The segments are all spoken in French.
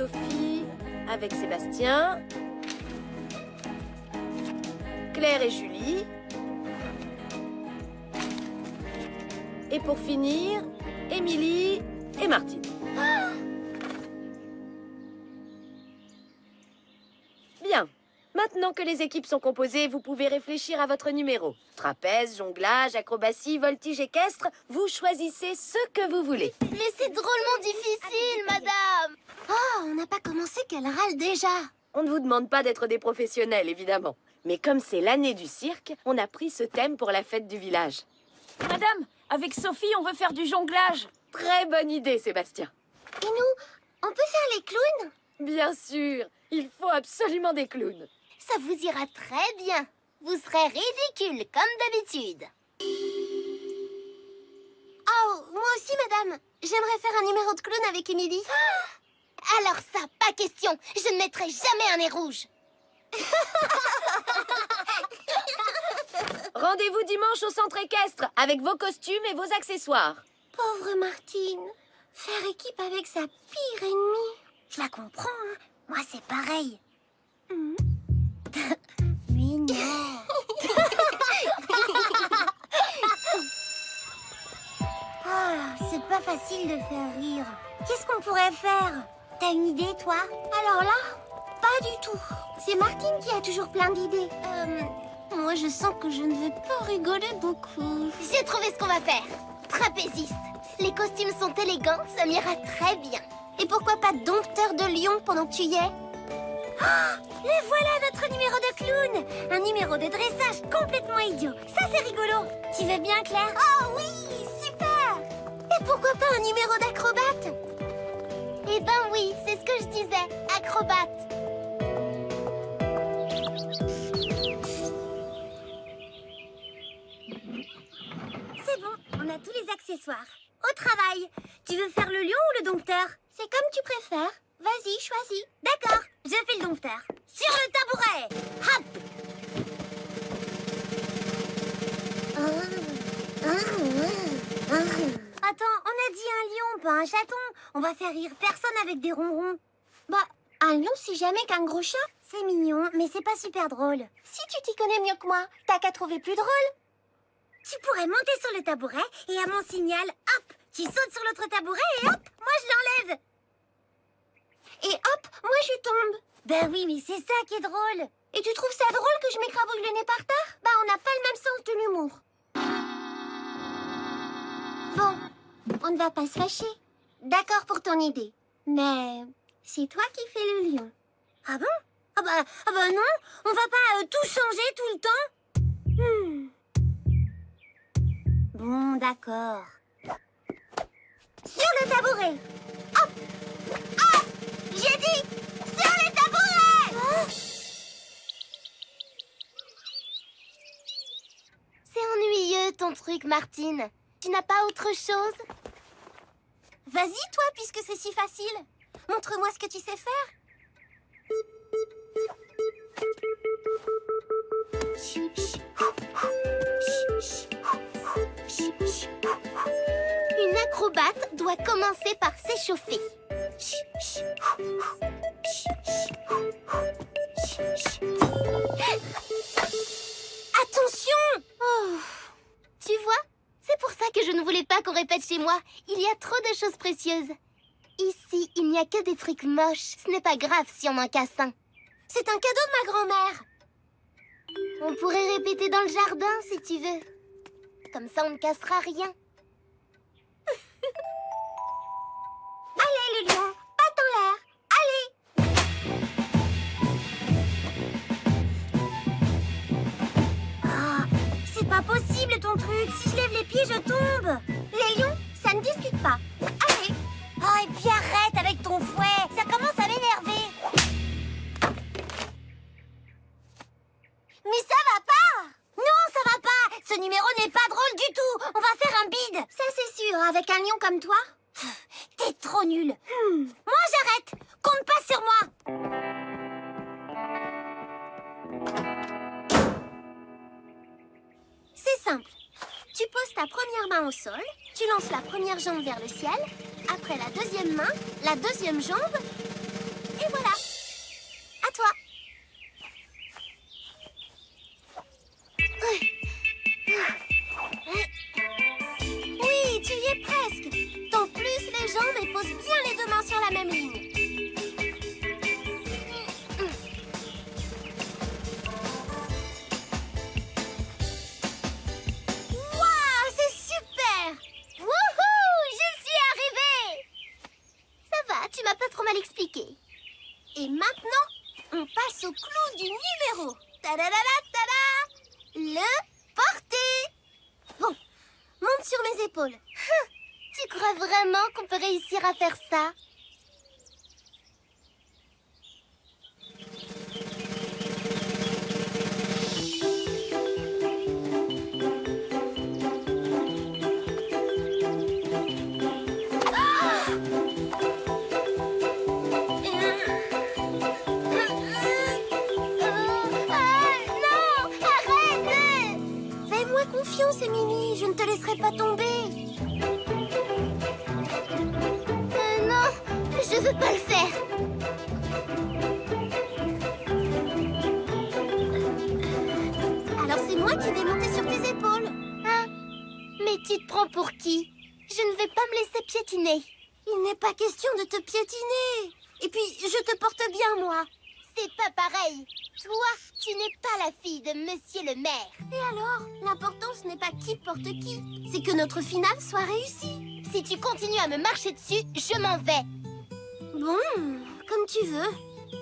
Sophie avec Sébastien. Claire et Julie. Et pour finir, Émilie et Martine. Maintenant que les équipes sont composées, vous pouvez réfléchir à votre numéro. Trapèze, jonglage, acrobatie, voltige équestre, vous choisissez ce que vous voulez. Mais c'est drôlement difficile, madame Oh, on n'a pas commencé qu'elle râle déjà. On ne vous demande pas d'être des professionnels, évidemment. Mais comme c'est l'année du cirque, on a pris ce thème pour la fête du village. Madame, avec Sophie, on veut faire du jonglage. Très bonne idée, Sébastien. Et nous, on peut faire les clowns? Bien sûr, il faut absolument des clowns. Ça vous ira très bien. Vous serez ridicule, comme d'habitude. Oh, moi aussi, madame. J'aimerais faire un numéro de clown avec Émilie. Alors ça, pas question. Je ne mettrai jamais un nez rouge. Rendez-vous dimanche au centre équestre avec vos costumes et vos accessoires. Pauvre Martine. Faire équipe avec sa pire ennemie. Je la comprends, hein. Moi, c'est pareil. Hmm. Mais non. Ah, c'est pas facile de faire rire. Qu'est-ce qu'on pourrait faire? T'as une idée, toi? Alors là, pas du tout. C'est Martine qui a toujours plein d'idées. Euh, moi, je sens que je ne vais pas rigoler beaucoup. J'ai trouvé ce qu'on va faire. Trapéziste. Les costumes sont élégants, ça m'ira très bien. Et pourquoi pas dompteur de lion pendant que tu y es? Et voilà notre numéro de clown Un numéro de dressage complètement idiot. Ça, c'est rigolo. Tu veux bien, Claire Oh oui Super Et pourquoi pas un numéro d'acrobate Eh ben oui, c'est ce que je disais. Acrobate. C'est bon, on a tous les accessoires. Au travail Tu veux faire le lion ou le dompteur? C'est comme tu préfères. Vas-y, choisis. D'accord, je fais le dompteur. Sur le tabouret Hop Attends, on a dit un lion, pas un chaton. On va faire rire personne avec des ronrons. Bah, un lion, c'est jamais qu'un gros chat. C'est mignon, mais c'est pas super drôle. Si tu t'y connais mieux que moi, t'as qu'à trouver plus drôle. Tu pourrais monter sur le tabouret et à mon signal, hop, tu sautes sur l'autre tabouret et hop, moi je l'enlève. Et hop, moi je tombe. Ben oui, mais c'est ça qui est drôle. Et tu trouves ça drôle que je m'écrabouille le nez par terre? Bah on n'a pas le même sens de l'humour. Bon, on ne va pas se fâcher. D'accord pour ton idée. Mais c'est toi qui fais le lion. Ah bon? Ah bah, ah bah non, on va pas euh, tout changer tout le temps. Hmm. Bon, d'accord. Sur le tabouret. Hop J'ai dit Sur le tabouret C'est ennuyeux ton truc, Martine. Tu n'as pas autre chose? Vas-y, toi, puisque c'est si facile. Montre-moi ce que tu sais faire. Une acrobate doit commencer par s'échauffer. Attention Oh. Tu vois C'est pour ça que je ne voulais pas qu'on répète chez moi. Il y a trop de choses précieuses. Ici, il n'y a que des trucs moches. Ce n'est pas grave si on en casse un. C'est un cadeau de ma grand-mère. On pourrait répéter dans le jardin si tu veux. Comme ça, on ne cassera rien. Allez, le pas possible ton truc. Tu poses ta première main au sol, tu lances la première jambe vers le ciel, après la deuxième main, la deuxième jambe, Et voilà. À toi. Oui, tu y es presque. Tant plus les jambes et pose bien les deux mains sur la même ligne. Maintenant, on passe au clou du numéro. Tadadada, tada Le porter Bon, monte sur mes épaules. Tu crois vraiment qu'on peut réussir à faire ça? Moi qui vais monter sur tes épaules. Hein Mais tu te prends pour qui? Je ne vais pas me laisser piétiner. Il n'est pas question de te piétiner. Et puis, je te porte bien, moi. C'est pas pareil. Toi, tu n'es pas la fille de Monsieur le maire. Et alors L'important, ce n'est pas qui porte qui. C'est que notre finale soit réussie. Si tu continues à me marcher dessus, je m'en vais. Bon, comme tu veux.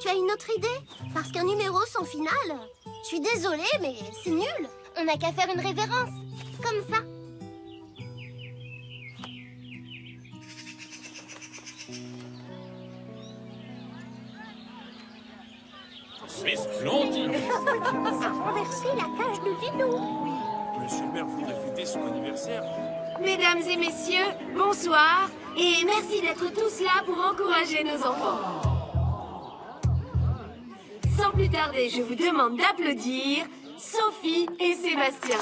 Tu as une autre idée? Parce qu'un numéro sans finale... Je suis désolée, mais c'est nul. On n'a qu'à faire une révérence. Comme ça. C'est splendide Renverser la cage de vélo. Monsieur le maire voudrait fêter son anniversaire. Mesdames et messieurs, bonsoir et merci d'être tous là pour encourager nos enfants. Sans plus tarder, je vous demande d'applaudir Sophie et Sébastien.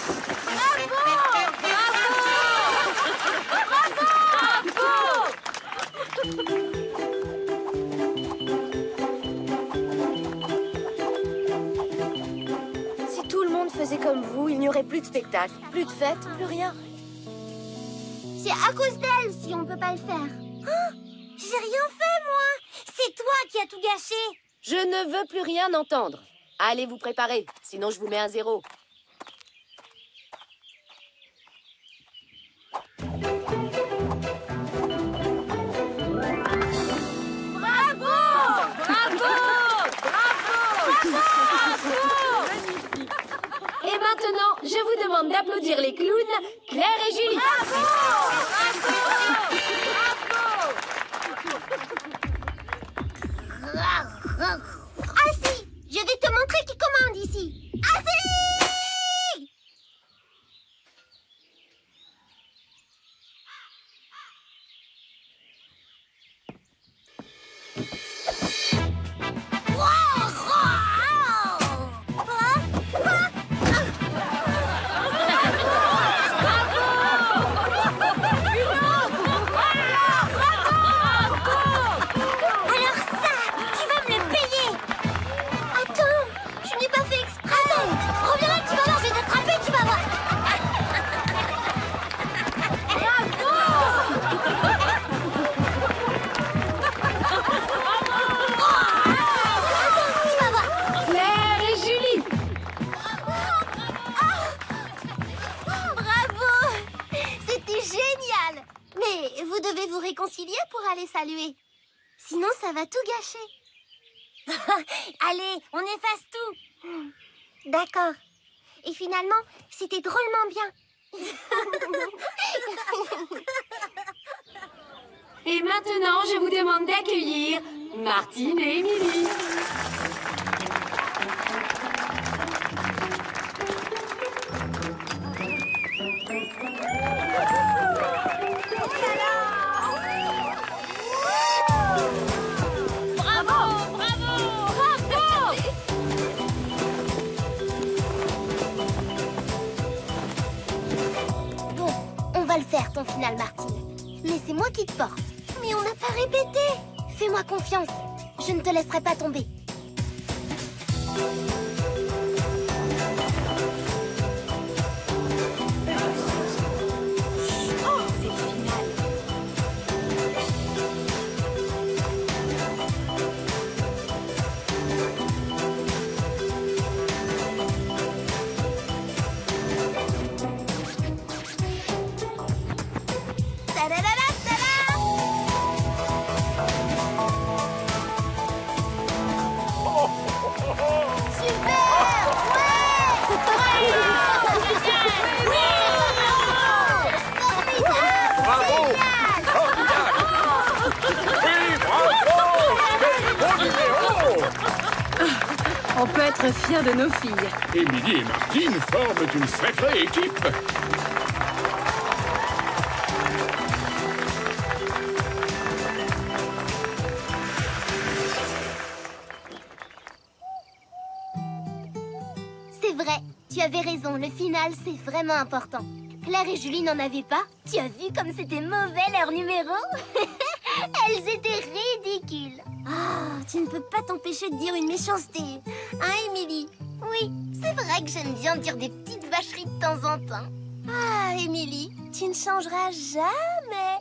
Si tout le monde faisait comme vous, il n'y aurait plus de spectacle, plus de fêtes, plus rien. C'est à cause d'elle si on peut pas le faire. Oh, J'ai rien fait, moi. C'est toi qui as tout gâché. Je ne veux plus rien entendre. Allez vous préparer, sinon je vous mets un zéro. Et maintenant, je vous demande d'applaudir les clowns, Claire et Allez, on efface tout. D'accord. Et finalement, c'était drôlement bien. Et maintenant, je vous demande d'accueillir Martine et Émilie. Bon, ton final, Martine. Mais c'est moi qui te porte. Mais on n'a pas répété. Fais-moi confiance. Je ne te laisserai pas tomber. On peut être fiers de nos filles. Émilie et Martine forment une sacrée équipe C'est vrai, tu avais raison, le final, c'est vraiment important. Claire et Julie n'en avaient pas. Tu as vu comme c'était mauvais leur numéro? Elles étaient ridicules. Ah, tu ne peux pas t'empêcher de dire une méchanceté. Hein, Émilie? Oui, c'est vrai que j'aime bien dire des petites vacheries de temps en temps. Ah, Émilie, tu ne changeras jamais.